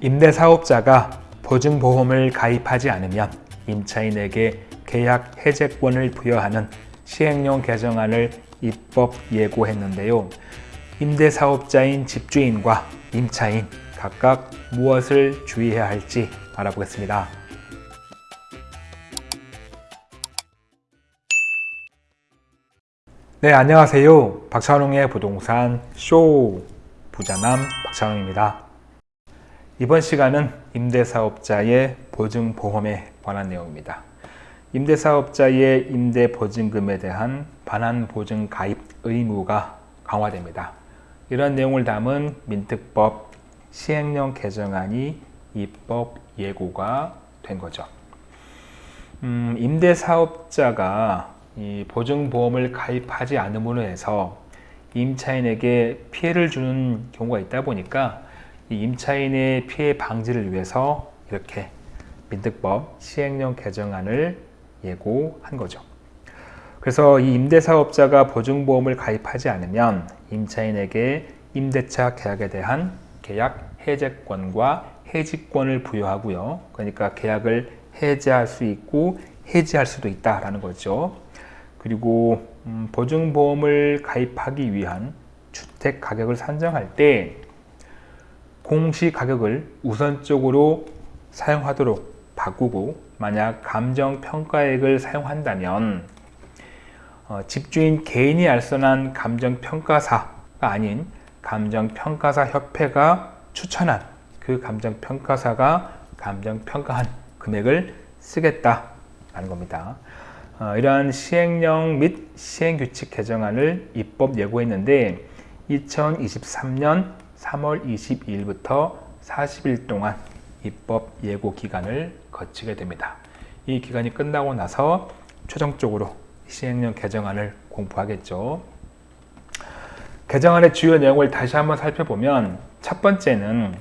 임대사업자가 보증보험을 가입하지 않으면 임차인에게 계약 해제권을 부여하는 시행령 개정안을 입법 예고했는데요. 임대사업자인 집주인과 임차인 각각 무엇을 주의해야 할지 알아보겠습니다. 네, 안녕하세요. 박찬웅의 부동산 쇼 부자남 박찬웅입니다. 이번 시간은 임대사업자의 보증보험에 관한 내용입니다. 임대사업자의 임대보증금에 대한 반환보증 가입 의무가 강화됩니다. 이런 내용을 담은 민특법 시행령 개정안이 입법 예고가 된 거죠. 음, 임대사업자가 이 보증보험을 가입하지 않음으로 해서 임차인에게 피해를 주는 경우가 있다 보니까 이 임차인의 피해 방지를 위해서 이렇게 민특법 시행령 개정안을 예고한 거죠. 그래서 이 임대사업자가 보증보험을 가입하지 않으면 임차인에게 임대차 계약에 대한 계약 해제권과 해지권을 부여하고요. 그러니까 계약을 해제할 수 있고 해지할 수도 있다라는 거죠. 그리고 음, 보증보험을 가입하기 위한 주택 가격을 산정할 때 공시 가격을 우선적으로 사용하도록 바꾸고 만약 감정평가액을 사용한다면 어, 집주인 개인이 알선한 감정평가사가 아닌 감정평가사 협회가 추천한 그 감정평가사가 감정평가한 금액을 쓰겠다라는 겁니다. 어, 이러한 시행령 및 시행규칙 개정안을 입법 예고했는데 2023년 3월 22일부터 40일 동안 입법 예고 기간을 거치게 됩니다. 이 기간이 끝나고 나서 최종적으로 시행령 개정안을 공부하겠죠. 개정안의 주요 내용을 다시 한번 살펴보면 첫 번째는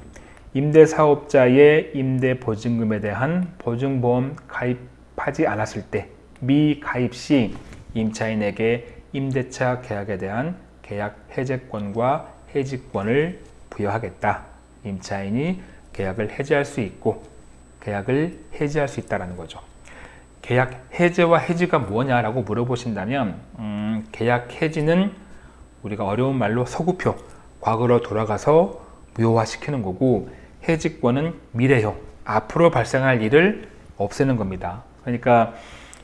임대사업자의 임대보증금에 대한 보증보험 가입하지 않았을 때 미가입 시 임차인에게 임대차 계약에 대한 계약 해제권과 해지권을 부여하겠다. 임차인이 계약을 해지할 수 있고 계약을 해지할 수 있다는 거죠. 계약 해제와 해지가 뭐냐라고 물어보신다면 음, 계약 해지는 우리가 어려운 말로 서구표, 과거로 돌아가서 무효화시키는 거고 해지권은 미래형, 앞으로 발생할 일을 없애는 겁니다. 그러니까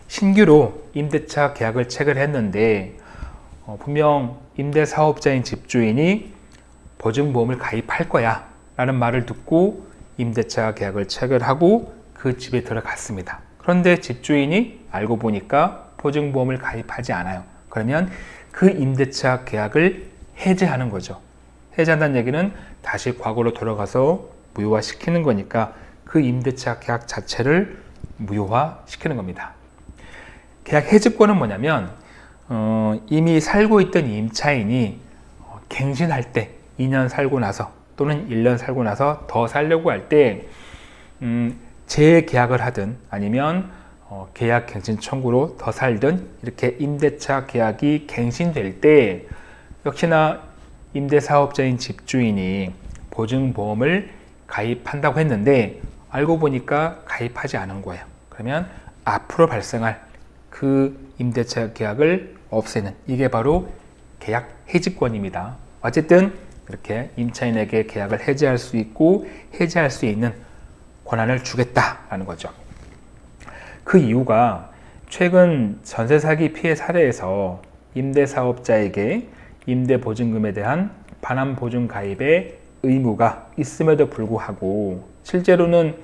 신규로 임대차 계약을 체결했는데 어, 분명 임대사업자인 집주인이 보증보험을 가입할 거야 라는 말을 듣고 임대차 계약을 체결하고 그 집에 들어갔습니다. 그런데 집주인이 알고 보니까 보증보험을 가입하지 않아요. 그러면 그 임대차 계약을 해제하는 거죠. 해제한다는 얘기는 다시 과거로 돌아가서 무효화시키는 거니까 그 임대차 계약 자체를 무효화시키는 겁니다. 계약 해지권은 뭐냐면 어, 이미 살고 있던 임차인이 어, 갱신할 때 2년 살고 나서 또는 1년 살고 나서 더 살려고 할때 음, 재계약을 하든 아니면 어, 계약 갱신 청구로 더 살든 이렇게 임대차 계약이 갱신될 때 역시나 임대사업자인 집주인이 보증보험을 가입한다고 했는데 알고 보니까 가입하지 않은 거예요. 그러면 앞으로 발생할 그 임대차 계약을 없애는 이게 바로 계약 해지권입니다. 어쨌든 이렇게 임차인에게 계약을 해지할 수 있고 해지할 수 있는 권한을 주겠다라는 거죠. 그 이유가 최근 전세 사기 피해 사례에서 임대사업자에게 임대보증금에 대한 반환보증 가입의 의무가 있음에도 불구하고 실제로는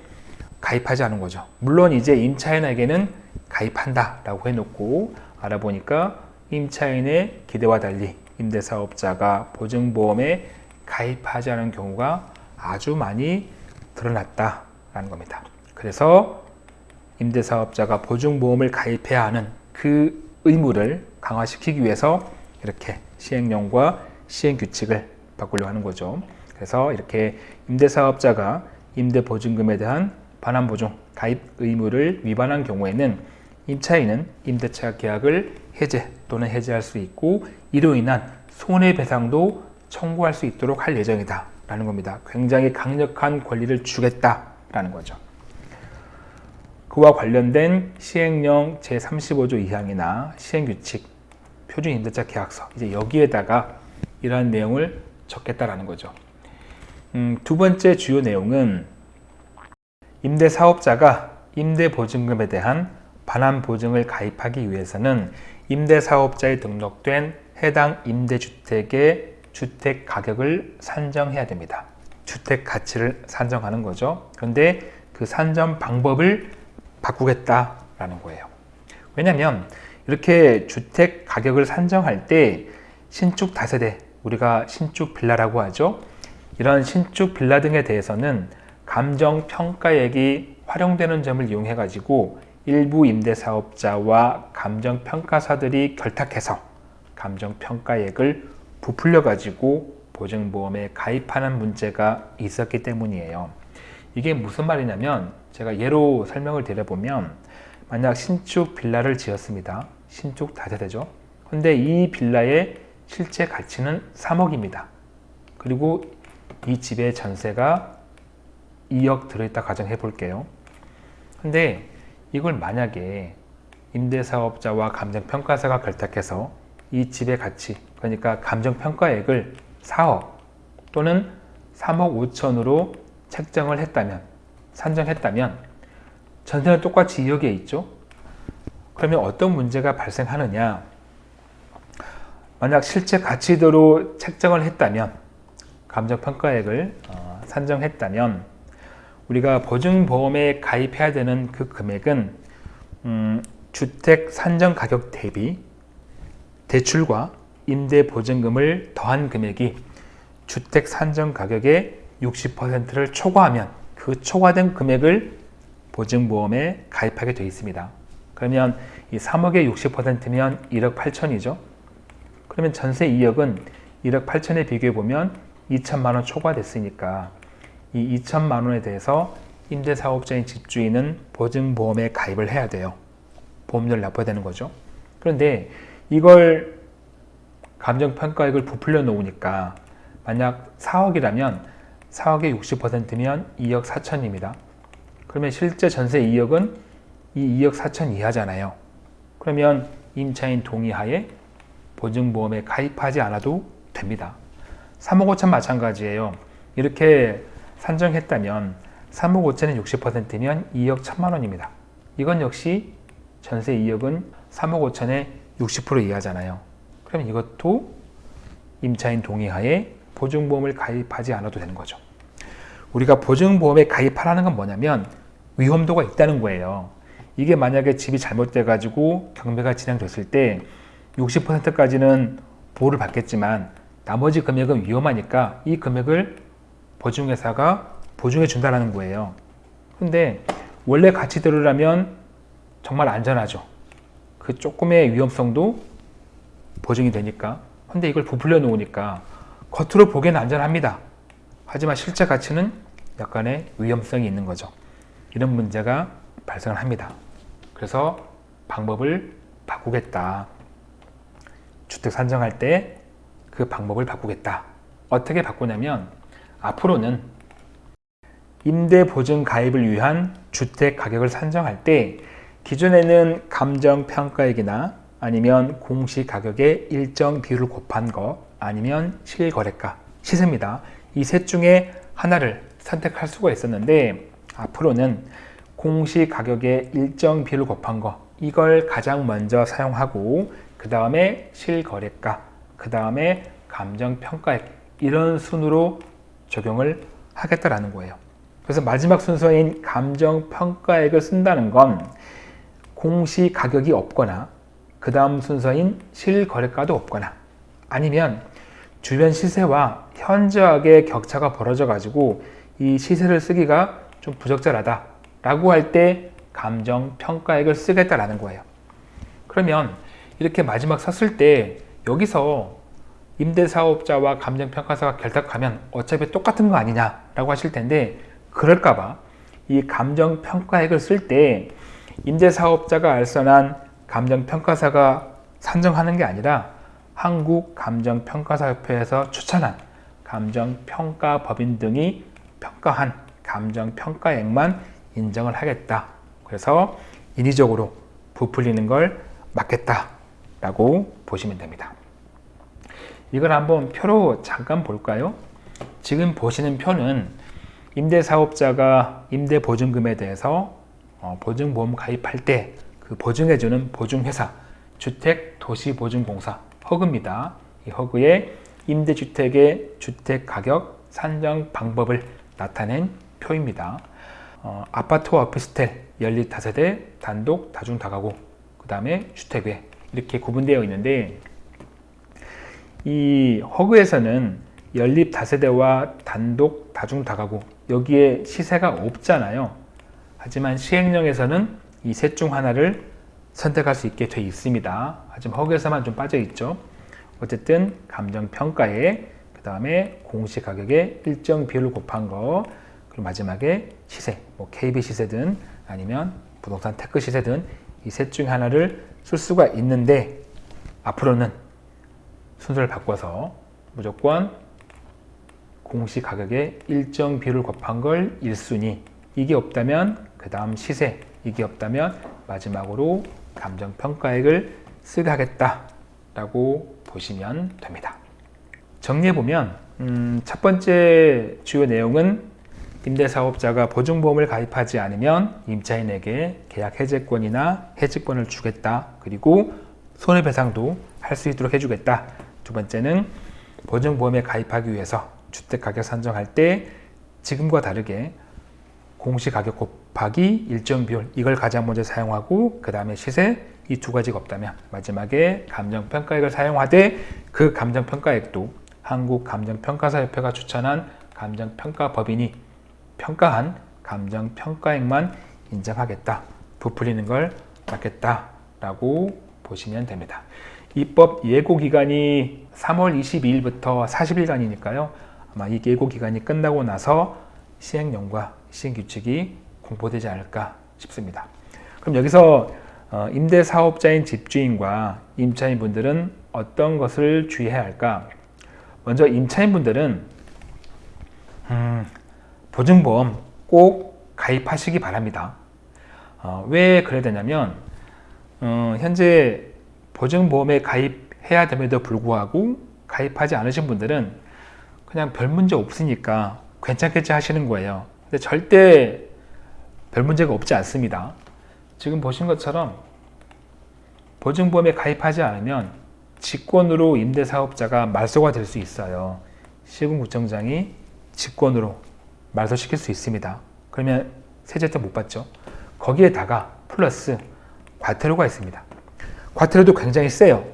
가입하지 않은 거죠. 물론 이제 임차인에게는 가입한다 라고 해놓고 알아보니까 임차인의 기대와 달리 임대사업자가 보증보험에 가입하지 않은 경우가 아주 많이 드러났다 라는 겁니다. 그래서 임대사업자가 보증보험을 가입해야 하는 그 의무를 강화시키기 위해서 이렇게 시행령과 시행규칙을 바꾸려 하는 거죠. 그래서 이렇게 임대사업자가 임대보증금에 대한 반환보증 가입 의무를 위반한 경우에는 임차인은 임대차 계약을 해제 또는 해제할 수 있고 이로 인한 손해배상도 청구할 수 있도록 할 예정이다 라는 겁니다. 굉장히 강력한 권리를 주겠다 라는 거죠. 그와 관련된 시행령 제35조 2항이나 시행규칙, 표준임대차 계약서 이제 여기에다가 이러한 내용을 적겠다라는 거죠. 음, 두 번째 주요 내용은 임대사업자가 임대보증금에 대한 반환 보증을 가입하기 위해서는 임대사업자에 등록된 해당 임대주택의 주택 가격을 산정해야 됩니다. 주택 가치를 산정하는 거죠. 그런데 그 산정 방법을 바꾸겠다라는 거예요. 왜냐하면 이렇게 주택 가격을 산정할 때 신축 다세대, 우리가 신축 빌라라고 하죠. 이런 신축 빌라 등에 대해서는 감정 평가액이 활용되는 점을 이용해 가지고 일부 임대사업자와 감정 평가사들이 결탁해서 감정 평가액을 부풀려 가지고 보증보험에 가입하는 문제가 있었기 때문이에요. 이게 무슨 말이냐면 제가 예로 설명을 드려보면 만약 신축 빌라를 지었습니다. 신축 다세대죠. 근데 이 빌라의 실제 가치는 3억입니다. 그리고 이 집의 전세가 2억 들어있다 가정해 볼게요. 근데 이걸 만약에 임대사업자와 감정평가사가 결탁해서 이 집의 가치, 그러니까 감정평가액을 4억 또는 3억 5천으로 책정을 했다면, 산정했다면 전세는 똑같이 2억에 있죠. 그러면 어떤 문제가 발생하느냐? 만약 실제 가치대로 책정을 했다면, 감정평가액을 어, 산정했다면 우리가 보증보험에 가입해야 되는 그 금액은 음, 주택 산정 가격 대비 대출과 임대 보증금을 더한 금액이 주택 산정 가격의 60%를 초과하면 그 초과된 금액을 보증보험에 가입하게 되어 있습니다. 그러면 이 3억의 60%면 1억 8천이죠. 그러면 전세 2억은 1억 8천에 비교해 보면 2천만 원 초과됐으니까 이 2천만 원에 대해서 임대사업자인 집주인은 보증보험에 가입을 해야 돼요. 보험료를 납부해야 되는 거죠. 그런데 이걸 감정평가액을 부풀려 놓으니까 만약 4억이라면 4억의 60%면 2억 4천입니다. 그러면 실제 전세 2억은 이 2억 4천 이하잖아요. 그러면 임차인 동의하에 보증보험에 가입하지 않아도 됩니다. 3억 5천 마찬가지예요. 이렇게 산정했다면 3억 5천의 60%면 2억 1천만 원입니다. 이건 역시 전세 2억은 3억 5천의 60% 이하잖아요. 그러면 이것도 임차인 동의하에 보증보험을 가입하지 않아도 되는 거죠. 우리가 보증보험에 가입하라는 건 뭐냐면 위험도가 있다는 거예요. 이게 만약에 집이 잘못돼 가지고 경매가 진행됐을 때 60%까지는 보호를 받겠지만 나머지 금액은 위험하니까 이 금액을 보증회사가 보증해 준다는 거예요. 근데 원래 가치대로라면 정말 안전하죠. 그 조금의 위험성도 보증이 되니까. 근데 이걸 부풀려 놓으니까 겉으로 보기에는 안전합니다. 하지만 실제 가치는 약간의 위험성이 있는 거죠. 이런 문제가 발생을 합니다. 그래서 방법을 바꾸겠다. 주택 산정할 때 그 방법을 바꾸겠다. 어떻게 바꾸냐면 앞으로는 임대보증 가입을 위한 주택 가격을 산정할 때 기존에는 감정평가액이나 아니면 공시가격의 일정 비율을 곱한 거 아니면 실거래가, 시세입니다. 이 셋 중에 하나를 선택할 수가 있었는데 앞으로는 공시가격의 일정 비율을 곱한 거 이걸 가장 먼저 사용하고 그 다음에 실거래가, 그 다음에 감정평가액 이런 순으로 적용을 하겠다라는 거예요. 그래서 마지막 순서인 감정평가액을 쓴다는 건 공시 가격이 없거나 그 다음 순서인 실거래가도 없거나 아니면 주변 시세와 현저하게 격차가 벌어져 가지고 이 시세를 쓰기가 좀 부적절하다 라고 할 때 감정평가액을 쓰겠다라는 거예요. 그러면 이렇게 마지막 썼을 때 여기서 임대사업자와 감정평가사가 결탁하면 어차피 똑같은 거 아니냐 라고 하실 텐데 그럴까봐 이 감정평가액을 쓸 때 임대사업자가 알선한 감정평가사가 산정하는 게 아니라 한국감정평가사협회에서 추천한 감정평가법인 등이 평가한 감정평가액만 인정을 하겠다. 그래서 인위적으로 부풀리는 걸 막겠다라고 보시면 됩니다. 이걸 한번 표로 잠깐 볼까요? 지금 보시는 표는 임대사업자가 임대보증금에 대해서 어, 보증보험 가입할 때 그 보증해주는 보증회사 주택도시보증공사 허그입니다. 이 허그에 임대주택의 주택가격 산정 방법을 나타낸 표입니다. 어, 아파트와 오피스텔, 연립 다세대, 단독, 다중 다가구, 그 다음에 주택외 이렇게 구분되어 있는데 이 허그에서는 연립 다세대와 단독, 다중 다가구 여기에 시세가 없잖아요. 하지만 시행령에서는 이 셋 중 하나를 선택할 수 있게 되어 있습니다. 하지만 HUG에서만 좀 빠져 있죠. 어쨌든 감정평가에 그 다음에 공시가격에 일정 비율을 곱한 거 그리고 마지막에 시세, 뭐 KB 시세든 아니면 부동산 테크 시세든 이 셋 중 하나를 쓸 수가 있는데 앞으로는 순서를 바꿔서 무조건 공시 가격에 일정 비율을 곱한 걸 1순위 이게 없다면 그 다음 시세 이게 없다면 마지막으로 감정평가액을 쓰게 하겠다 라고 보시면 됩니다. 정리해보면 음, 첫 번째 주요 내용은 임대사업자가 보증보험을 가입하지 않으면 임차인에게 계약 해제권이나 해지권을 주겠다. 그리고 손해배상도 할 수 있도록 해주겠다. 두 번째는 보증보험에 가입하기 위해서 주택가격 산정할 때 지금과 다르게 공시가격 곱하기 일정 비율 이걸 가장 먼저 사용하고 그 다음에 시세 이 두 가지가 없다면 마지막에 감정평가액을 사용하되 그 감정평가액도 한국감정평가사협회가 추천한 감정평가법인이 평가한 감정평가액만 인정하겠다 부풀리는 걸 막겠다 라고 보시면 됩니다 입법 예고 기간이 3월 22일부터 40일간이니까요 아마 이 예고 기간이 끝나고 나서 시행령과 시행규칙이 공포되지 않을까 싶습니다. 그럼 여기서 어, 임대사업자인 집주인과 임차인분들은 어떤 것을 주의해야 할까? 먼저 임차인분들은 음, 보증보험 꼭 가입하시기 바랍니다. 어, 왜 그래야 되냐면 어, 현재 보증보험에 가입해야 됨에도 불구하고 가입하지 않으신 분들은 그냥 별 문제 없으니까 괜찮겠지 하시는 거예요. 근데 절대 별 문제가 없지 않습니다. 지금 보신 것처럼 보증보험에 가입하지 않으면 직권으로 임대사업자가 말소가 될 수 있어요. 시군구청장이 직권으로 말소시킬 수 있습니다. 그러면 세제세 못 받죠. 거기에다가 플러스 과태료가 있습니다. 과태료도 굉장히 세요.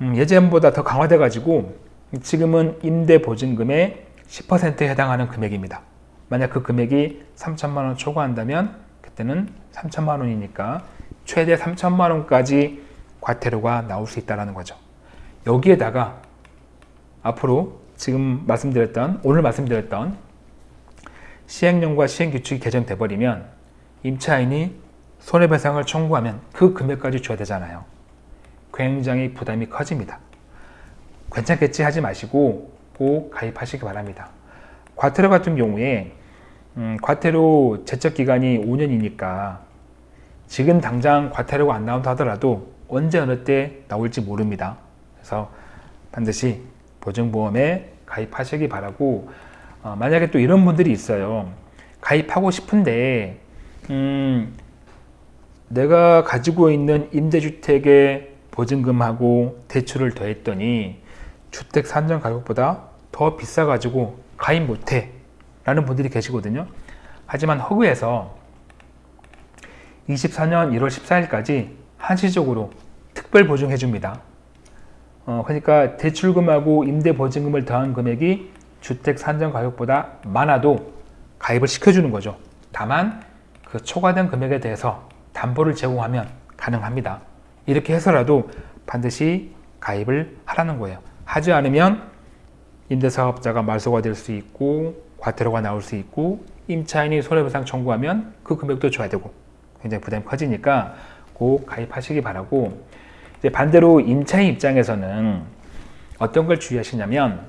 음, 예전보다 더 강화돼 가지고 지금은 임대보증금의 10%에 해당하는 금액입니다. 만약 그 금액이 3천만 원 초과한다면 그때는 3천만 원이니까 최대 3천만 원까지 과태료가 나올 수 있다는 거죠. 여기에다가 앞으로 지금 말씀드렸던 오늘 말씀드렸던 시행령과 시행규칙이 개정돼 버리면 임차인이 손해배상을 청구하면 그 금액까지 줘야 되잖아요. 굉장히 부담이 커집니다. 괜찮겠지 하지 마시고 꼭 가입하시기 바랍니다. 과태료 같은 경우에 음, 과태료 제척 기간이 5년이니까 지금 당장 과태료가 안 나온다 하더라도 언제 어느 때 나올지 모릅니다. 그래서 반드시 보증보험에 가입하시기 바라고 어, 만약에 또 이런 분들이 있어요. 가입하고 싶은데 음, 내가 가지고 있는 임대주택의 보증금하고 대출을 더했더니 주택 산정 가격보다 더 비싸가지고 가입 못해 라는 분들이 계시거든요. 하지만 허그에서 24년 1월 14일까지 한시적으로 특별 보증해 줍니다. 어, 그러니까 대출금하고 임대보증금을 더한 금액이 주택 산정 가격보다 많아도 가입을 시켜주는 거죠. 다만 그 초과된 금액에 대해서 담보를 제공하면 가능합니다. 이렇게 해서라도 반드시 가입을 하라는 거예요. 하지 않으면 임대사업자가 말소가 될 수 있고 과태료가 나올 수 있고 임차인이 손해배상 청구하면 그 금액도 줘야 되고 굉장히 부담이 커지니까 꼭 가입하시기 바라고 이제 반대로 임차인 입장에서는 어떤 걸 주의하시냐면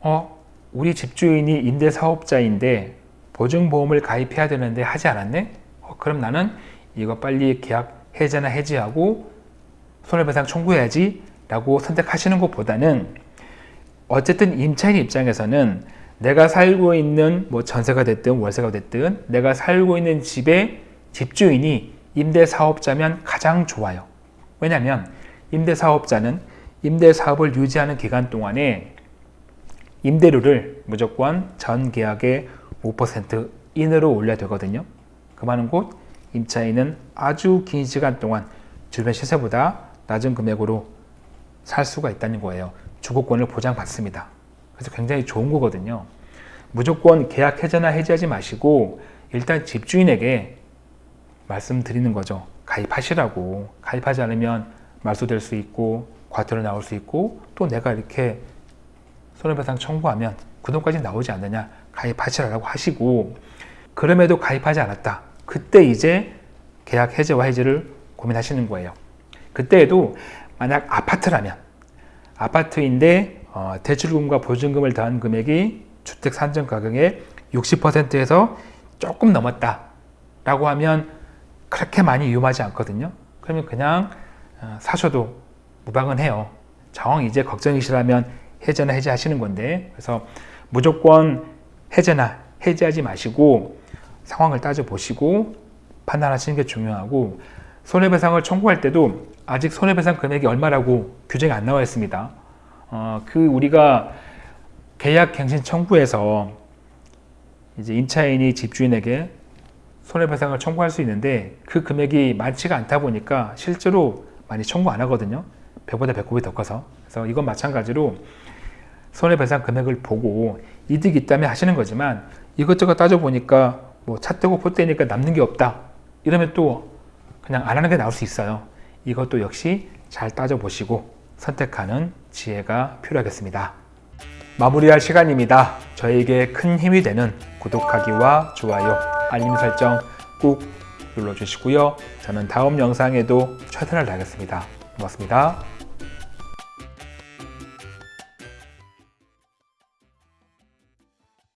어, 우리 집주인이 임대사업자인데 보증보험을 가입해야 되는데 하지 않았네? 어, 그럼 나는 이거 빨리 계약 해제나 해지하고 손해배상 청구해야지 라고 선택하시는 것보다는 어쨌든 임차인 입장에서는 내가 살고 있는 뭐 전세가 됐든 월세가 됐든 내가 살고 있는 집의 집주인이 임대사업자면 가장 좋아요. 왜냐하면 임대사업자는 임대사업을 유지하는 기간 동안에 임대료를 무조건 전 계약의 5% 인으로 올려야 되거든요. 그 말은 곧 임차인은 아주 긴 시간 동안 주변 시세보다 낮은 금액으로 살 수가 있다는 거예요. 주거권을 보장받습니다. 그래서 굉장히 좋은 거거든요. 무조건 계약 해제나 해지하지 마시고 일단 집주인에게 말씀드리는 거죠. 가입하시라고. 가입하지 않으면 말소될 수 있고 과태료 나올 수 있고 또 내가 이렇게 손해배상 청구하면 그 돈까지 나오지 않느냐 가입하시라고 하시고 그럼에도 가입하지 않았다. 그때 이제 계약 해제와 해지를 고민하시는 거예요. 그때에도 만약 아파트라면 아파트인데 어, 대출금과 보증금을 더한 금액이 주택 산정 가격의 60%에서 조금 넘었다 라고 하면 그렇게 많이 위험하지 않거든요 그러면 그냥 어, 사셔도 무방은 해요 정황 이제 걱정이시라면 해제나 해제하시는 건데 그래서 무조건 해제나 해제하지 마시고 상황을 따져보시고 판단하시는 게 중요하고 손해배상을 청구할 때도 아직 손해배상 금액이 얼마라고 규정이 안 나와 있습니다. 어, 그 우리가 계약갱신 청구에서 이제 임차인이 집주인에게 손해배상을 청구할 수 있는데 그 금액이 많지가 않다 보니까 실제로 많이 청구 안 하거든요. 배보다 배꼽이 더 커서. 그래서 이건 마찬가지로 손해배상 금액을 보고 이득이 있다면 하시는 거지만 이것저것 따져보니까 뭐 차떼고 포떼니까 남는 게 없다. 이러면 또 그냥 안 하는 게 나올 수 있어요. 이것도 역시 잘 따져보시고 선택하는 지혜가 필요하겠습니다. 마무리할 시간입니다. 저에게 큰 힘이 되는 구독하기와 좋아요, 알림 설정 꾹 눌러주시고요. 저는 다음 영상에도 최선을 다하겠습니다. 고맙습니다.